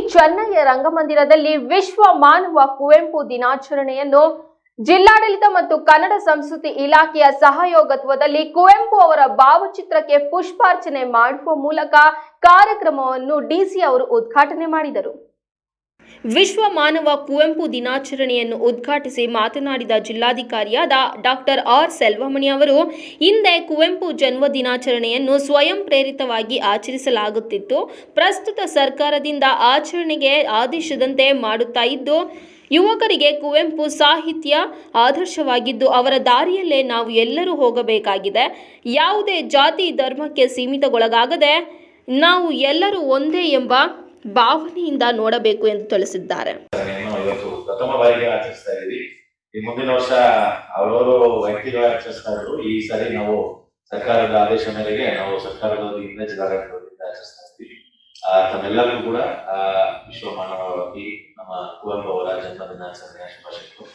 ಚೆನ್ನೈಯ ರಂಗಮಂದಿರದಲ್ಲಿ ವಿಶ್ವ ಮಾನವ ಕುವೆಂಪು ದಿನಾಚರಣೆಯನ್ನು ಜಿಲ್ಲಾಡಳಿತ ಮತ್ತು ಕನ್ನಡ ಸಂಸ್ಕೃತಿ ಇಲಾಖೆಯ ಸಹಯೋಗತ್ವದಲ್ಲಿ ಕುವೆಂಪು ಅವರ ಭಾವಚಿತ್ರಕ್ಕೆ ಪುಷ್ಪಾರ್ಚನೆ ಮಾಡುವ ಮೂಲಕ ಕಾರ್ಯಕ್ರಮವನ್ನು ಡಿಸಿ ಅವರು ಉದ್ಘಾಟನೆ ಮಾಡಿದರು. ವಿಶ್ವ ಮಾನವ ಕುವೆಂಪು ದಿನಾಚರಣೆಯನ್ನು ಉದ್ಘಾಟಿಸಿ ಮಾತನಾಡಿದ ಜಿಲ್ಲಾಧಿಕಾರಿಯಾದ ಡಾಕ್ಟರ್ ಆರ್ ಸೆಲ್ವಮಣಿ ಅವರು, ಹಿಂದೆ ಕುವೆಂಪು ಜನ್ಮ ದಿನಾಚರಣೆಯನ್ನು ಸ್ವಯಂ ಪ್ರೇರಿತವಾಗಿ ಆಚರಿಸಲಾಗುತ್ತಿತ್ತು. ಪ್ರಸ್ತುತ ಸರ್ಕಾರದಿಂದ ಆಚರಣೆಗೆ ಆದೇಶದಂತೆ ಮಾಡುತ್ತಾ ಇದ್ದು, ಯುವಕರಿಗೆ ಕುವೆಂಪು ಸಾಹಿತ್ಯ ಆದರ್ಶವಾಗಿದ್ದು, ಅವರ ದಾರಿಯಲ್ಲೇ ನಾವು ಎಲ್ಲರೂ ಹೋಗಬೇಕಾಗಿದೆ. ಯಾವುದೇ ಜಾತಿ, ಧರ್ಮಕ್ಕೆ ಸೀಮಿತಗೊಳಗಾಗದೆ ನಾವು ಎಲ್ಲರೂ ಒಂದೇ ಎಂಬ ಭಾವನೆಯಿಂದ ನೋಡಬೇಕು ಎಂದು ತಿಳಿಸಿದ್ದಾರೆ. ಪ್ರಥಮ ಬಾರಿಗೆ ಆಚರಿಸ್ತಾ ಇದ್ದೀವಿ ಈ ಮುಂದಿನ ವರ್ಷ ಅವರವರು ವ್ಯಕ್ತಿಗಳು ಆಚರಿಸ್ತಾ ಇದ್ರು. ಈ ಸಾರಿ ನಾವು ಸರ್ಕಾರದ ಆದೇಶ ಮೇರೆಗೆ ನಾವು ಸರ್ಕಾರದ ವತಿಯಿಂದ ಜಿಲ್ಲಾಡಳಿತ ವತಿಯಿಂದ ಆಚರಿಸ್ತಾ ಇದ್ದೀವಿ. ತಮ್ಮೆಲ್ಲರಿಗೂ ಕೂಡ ವಿಶ್ವ ಮಾನವ ನಮ್ಮ ಕುವೆಂಪು ಅವರ ಜನ್ಮ ದಿನಾಚರಣೆಯ ಶುಭಾಶಯಗಳು.